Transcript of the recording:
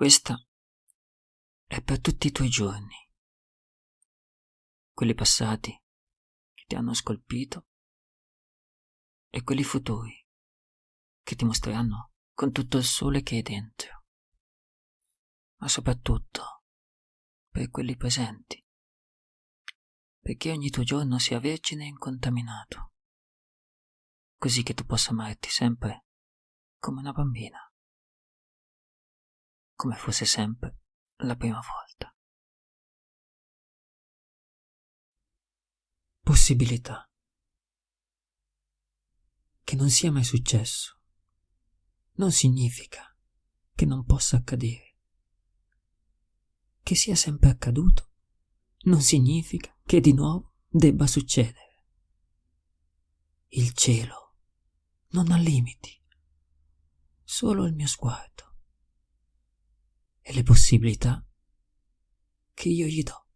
Questa è per tutti i tuoi giorni, quelli passati che ti hanno scolpito e quelli futuri che ti mostreranno con tutto il sole che hai dentro, ma soprattutto per quelli presenti, perché ogni tuo giorno sia vergine e incontaminato, così che tu possa amarti sempre come una bambina, come fosse sempre la prima volta. Possibilità. Che non sia mai successo non significa che non possa accadere. Che sia sempre accaduto non significa che di nuovo debba succedere. Il cielo non ha limiti, solo il mio sguardo e le possibilità che io gli do.